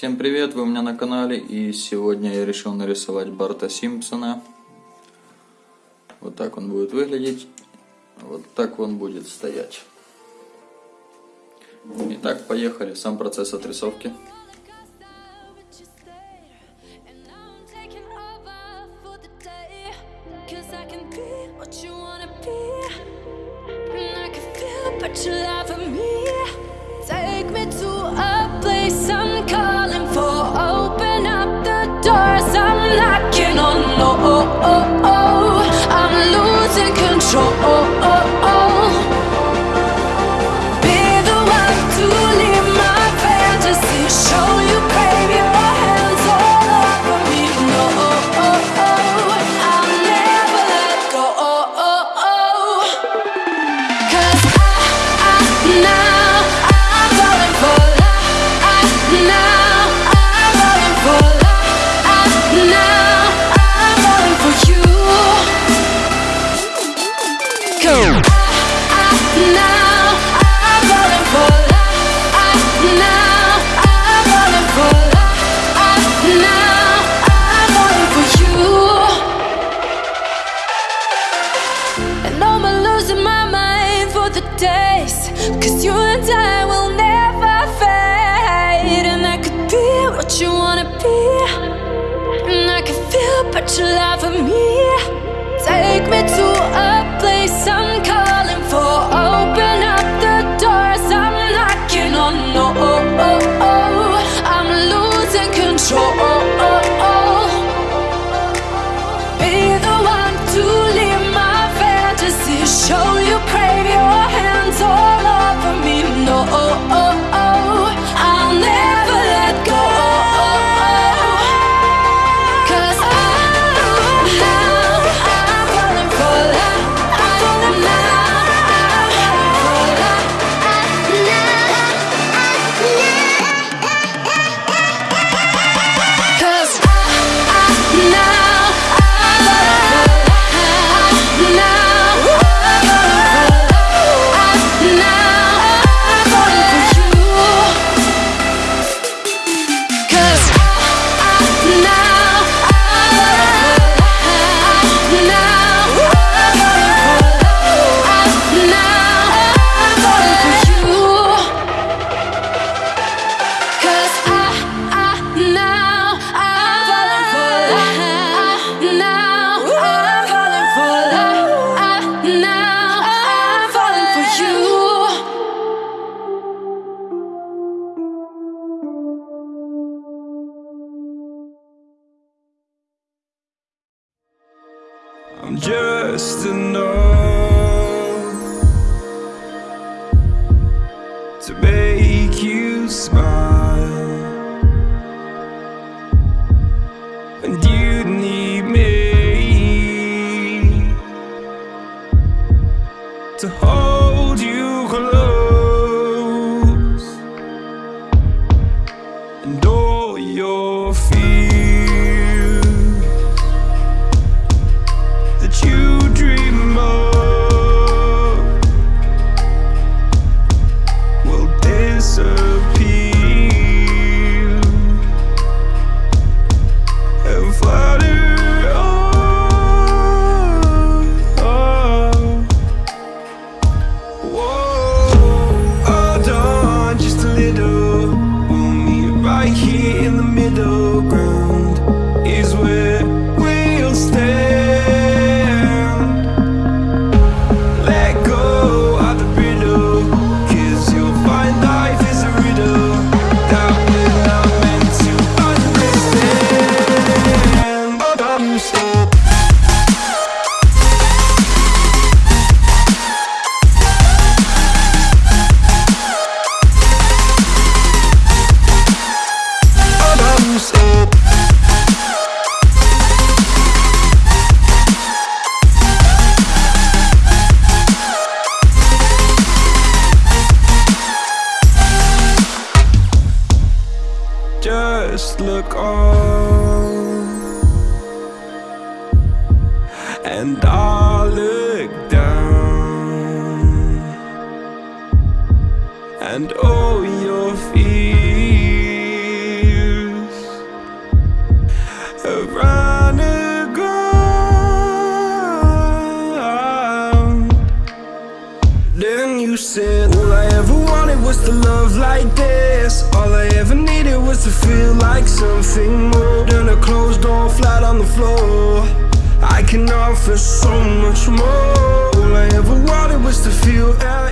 Всем привет, вы у меня на канале и сегодня я решил нарисовать Барта Симпсона. Вот так он будет выглядеть, вот так он будет стоять. Итак, поехали, сам процесс отрисовки. Take me to a place I'm losing my mind for the days. Cause you and I will never fade. And I could be what you wanna be. And I can feel but you love me. Take me to a just enough to make you smile, and you need me to hold you close. here in the middle ground. and I look down and all your fears have run aground. Then you said all I ever wanted was to love like this. All I ever needed was to feel like something more than a closed door flat on the floor. I can offer so much more. All I ever wanted was to feel at